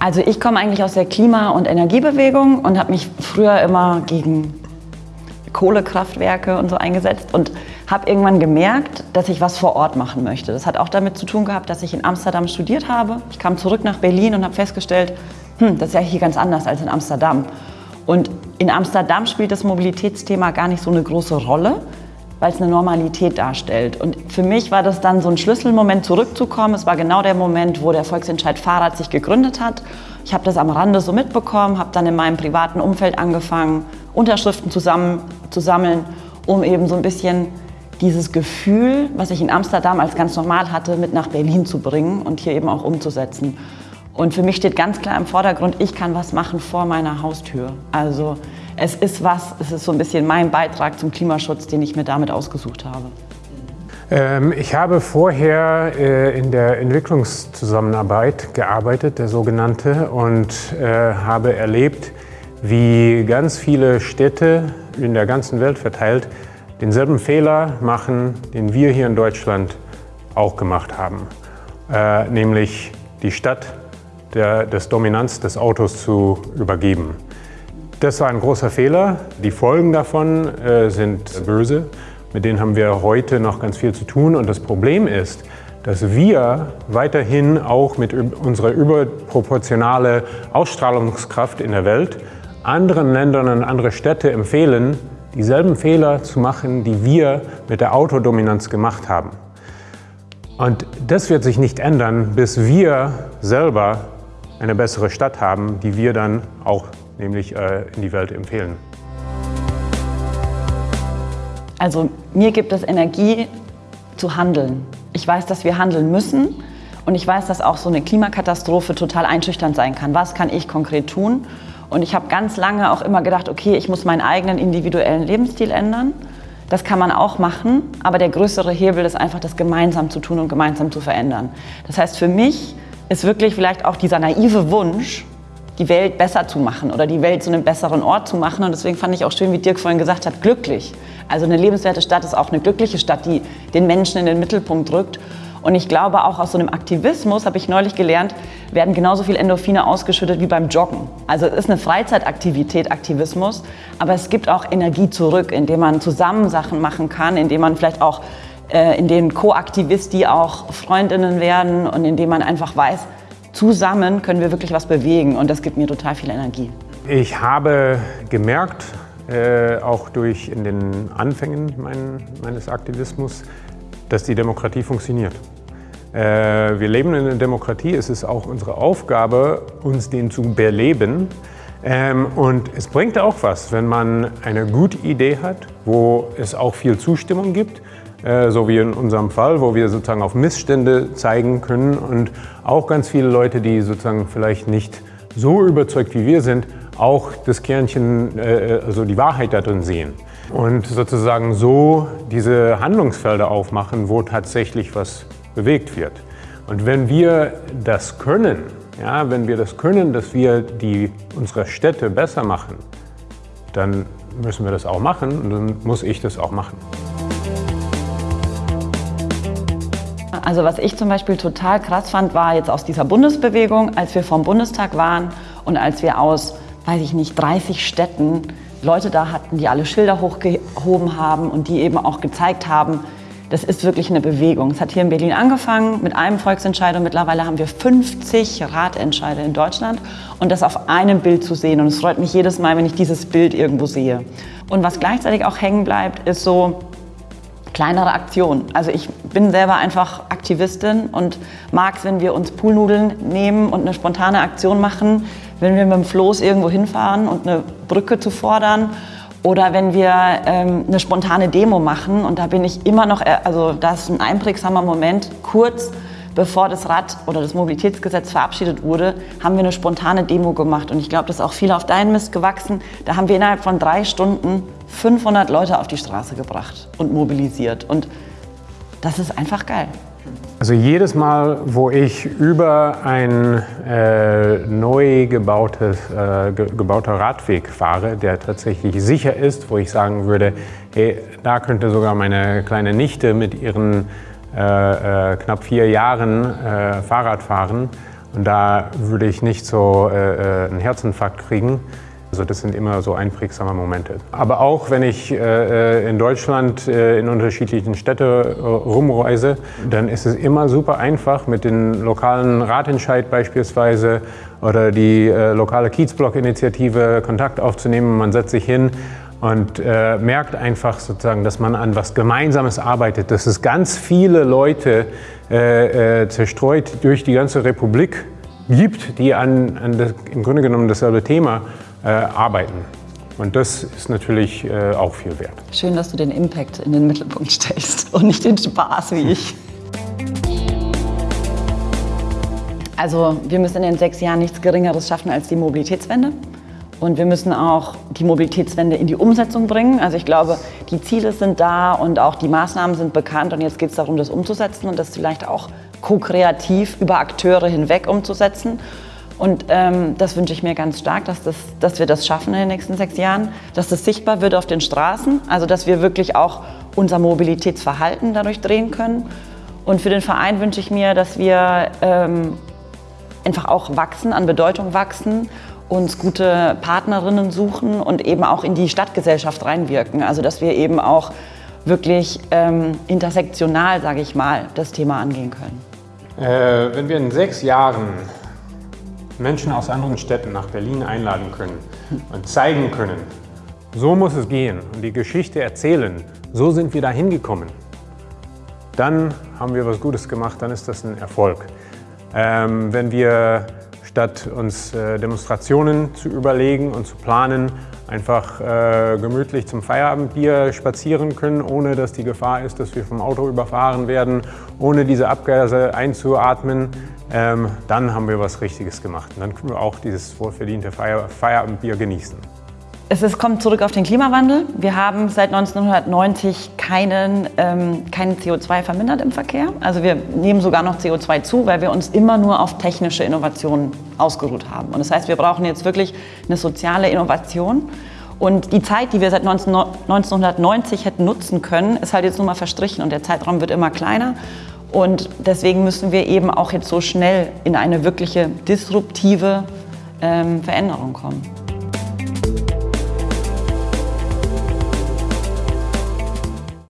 Also ich komme eigentlich aus der Klima- und Energiebewegung und habe mich früher immer gegen Kohlekraftwerke und so eingesetzt und habe irgendwann gemerkt, dass ich was vor Ort machen möchte. Das hat auch damit zu tun gehabt, dass ich in Amsterdam studiert habe. Ich kam zurück nach Berlin und habe festgestellt, hm, das ist ja hier ganz anders als in Amsterdam. Und in Amsterdam spielt das Mobilitätsthema gar nicht so eine große Rolle, weil es eine Normalität darstellt. Und für mich war das dann so ein Schlüsselmoment zurückzukommen. Es war genau der Moment, wo der Volksentscheid Fahrrad sich gegründet hat. Ich habe das am Rande so mitbekommen, habe dann in meinem privaten Umfeld angefangen, Unterschriften zusammen zu sammeln, um eben so ein bisschen dieses Gefühl, was ich in Amsterdam als ganz normal hatte, mit nach Berlin zu bringen und hier eben auch umzusetzen. Und für mich steht ganz klar im Vordergrund, ich kann was machen vor meiner Haustür. Also es ist was, es ist so ein bisschen mein Beitrag zum Klimaschutz, den ich mir damit ausgesucht habe. Ähm, ich habe vorher äh, in der Entwicklungszusammenarbeit gearbeitet, der sogenannte, und äh, habe erlebt, wie ganz viele Städte in der ganzen Welt verteilt denselben Fehler machen, den wir hier in Deutschland auch gemacht haben. Äh, nämlich die Stadt der, des Dominanz des Autos zu übergeben. Das war ein großer Fehler. Die Folgen davon äh, sind böse. Mit denen haben wir heute noch ganz viel zu tun. Und das Problem ist, dass wir weiterhin auch mit unserer überproportionalen Ausstrahlungskraft in der Welt anderen Ländern und andere Städte empfehlen, dieselben Fehler zu machen, die wir mit der Autodominanz gemacht haben. Und das wird sich nicht ändern, bis wir selber eine bessere Stadt haben, die wir dann auch nämlich äh, in die Welt empfehlen. Also mir gibt es Energie zu handeln. Ich weiß, dass wir handeln müssen und ich weiß, dass auch so eine Klimakatastrophe total einschüchternd sein kann. Was kann ich konkret tun? Und ich habe ganz lange auch immer gedacht, okay, ich muss meinen eigenen individuellen Lebensstil ändern. Das kann man auch machen, aber der größere Hebel ist einfach, das gemeinsam zu tun und gemeinsam zu verändern. Das heißt, für mich ist wirklich vielleicht auch dieser naive Wunsch, die Welt besser zu machen oder die Welt zu einem besseren Ort zu machen. Und deswegen fand ich auch schön, wie Dirk vorhin gesagt hat, glücklich. Also eine lebenswerte Stadt ist auch eine glückliche Stadt, die den Menschen in den Mittelpunkt rückt. Und ich glaube, auch aus so einem Aktivismus, habe ich neulich gelernt, werden genauso viel Endorphine ausgeschüttet wie beim Joggen. Also es ist eine Freizeitaktivität, Aktivismus, aber es gibt auch Energie zurück, indem man zusammen Sachen machen kann, indem man vielleicht auch, äh, in denen Co-Aktivisti auch Freundinnen werden und indem man einfach weiß, zusammen können wir wirklich was bewegen und das gibt mir total viel Energie. Ich habe gemerkt, äh, auch durch in den Anfängen mein, meines Aktivismus, dass die Demokratie funktioniert. Äh, wir leben in einer Demokratie, es ist auch unsere Aufgabe, uns den zu beleben. Ähm, und es bringt auch was, wenn man eine gute Idee hat, wo es auch viel Zustimmung gibt, so wie in unserem Fall, wo wir sozusagen auf Missstände zeigen können und auch ganz viele Leute, die sozusagen vielleicht nicht so überzeugt wie wir sind, auch das Kernchen, äh, also die Wahrheit darin sehen und sozusagen so diese Handlungsfelder aufmachen, wo tatsächlich was bewegt wird. Und wenn wir das können, ja, wenn wir das können, dass wir die, unsere Städte besser machen, dann müssen wir das auch machen und dann muss ich das auch machen. Also was ich zum Beispiel total krass fand, war jetzt aus dieser Bundesbewegung, als wir vom Bundestag waren und als wir aus, weiß ich nicht, 30 Städten Leute da hatten, die alle Schilder hochgehoben haben und die eben auch gezeigt haben, das ist wirklich eine Bewegung. Es hat hier in Berlin angefangen mit einem Volksentscheid und mittlerweile haben wir 50 Ratentscheide in Deutschland und das auf einem Bild zu sehen. Und es freut mich jedes Mal, wenn ich dieses Bild irgendwo sehe. Und was gleichzeitig auch hängen bleibt, ist so kleinere Aktionen. Also ich bin selber einfach Aktivistin und mag es, wenn wir uns Poolnudeln nehmen und eine spontane Aktion machen, wenn wir mit dem Floß irgendwo hinfahren und eine Brücke zu fordern oder wenn wir ähm, eine spontane Demo machen und da bin ich immer noch, äh, also das ist ein einprägsamer Moment, kurz bevor das Rad- oder das Mobilitätsgesetz verabschiedet wurde, haben wir eine spontane Demo gemacht und ich glaube, das ist auch viel auf deinen Mist gewachsen. Da haben wir innerhalb von drei Stunden 500 Leute auf die Straße gebracht und mobilisiert und das ist einfach geil. Also jedes Mal, wo ich über ein äh, neu gebautes, äh, ge gebauter Radweg fahre, der tatsächlich sicher ist, wo ich sagen würde, hey, da könnte sogar meine kleine Nichte mit ihren äh, äh knapp vier Jahren äh, Fahrrad fahren Und da würde ich nicht so äh, einen Herzinfarkt kriegen. Also das sind immer so einprägsame Momente. Aber auch wenn ich äh, in Deutschland äh, in unterschiedlichen Städten äh, rumreise, dann ist es immer super einfach mit den lokalen Ratentscheid beispielsweise oder die äh, lokale Kiezblock-Initiative Kontakt aufzunehmen. Man setzt sich hin und äh, merkt einfach sozusagen, dass man an was Gemeinsames arbeitet, dass es ganz viele Leute äh, zerstreut durch die ganze Republik gibt, die an, an das, im Grunde genommen dasselbe Thema äh, arbeiten. Und das ist natürlich äh, auch viel wert. Schön, dass du den Impact in den Mittelpunkt stellst und nicht den Spaß wie ich. Also wir müssen in den sechs Jahren nichts Geringeres schaffen als die Mobilitätswende. Und wir müssen auch die Mobilitätswende in die Umsetzung bringen. Also ich glaube, die Ziele sind da und auch die Maßnahmen sind bekannt. Und jetzt geht es darum, das umzusetzen und das vielleicht auch ko-kreativ über Akteure hinweg umzusetzen. Und ähm, das wünsche ich mir ganz stark, dass, das, dass wir das schaffen in den nächsten sechs Jahren, dass das sichtbar wird auf den Straßen, also dass wir wirklich auch unser Mobilitätsverhalten dadurch drehen können. Und für den Verein wünsche ich mir, dass wir ähm, einfach auch wachsen, an Bedeutung wachsen, uns gute Partnerinnen suchen und eben auch in die Stadtgesellschaft reinwirken. Also dass wir eben auch wirklich ähm, intersektional, sage ich mal, das Thema angehen können. Äh, wenn wir in sechs Jahren Menschen aus anderen Städten nach Berlin einladen können und zeigen können, so muss es gehen und die Geschichte erzählen, so sind wir da hingekommen, dann haben wir was Gutes gemacht, dann ist das ein Erfolg. Ähm, wenn wir statt uns äh, Demonstrationen zu überlegen und zu planen, einfach äh, gemütlich zum Feierabendbier spazieren können, ohne dass die Gefahr ist, dass wir vom Auto überfahren werden, ohne diese Abgase einzuatmen, ähm, dann haben wir was Richtiges gemacht. Und dann können wir auch dieses wohlverdiente Feier Feierabendbier genießen. Es ist, kommt zurück auf den Klimawandel. Wir haben seit 1990 keinen, ähm, keinen CO2 vermindert im Verkehr. Also wir nehmen sogar noch CO2 zu, weil wir uns immer nur auf technische Innovationen ausgeruht haben. Und das heißt, wir brauchen jetzt wirklich eine soziale Innovation. Und die Zeit, die wir seit 19, 1990 hätten nutzen können, ist halt jetzt nun mal verstrichen und der Zeitraum wird immer kleiner. Und deswegen müssen wir eben auch jetzt so schnell in eine wirkliche disruptive ähm, Veränderung kommen.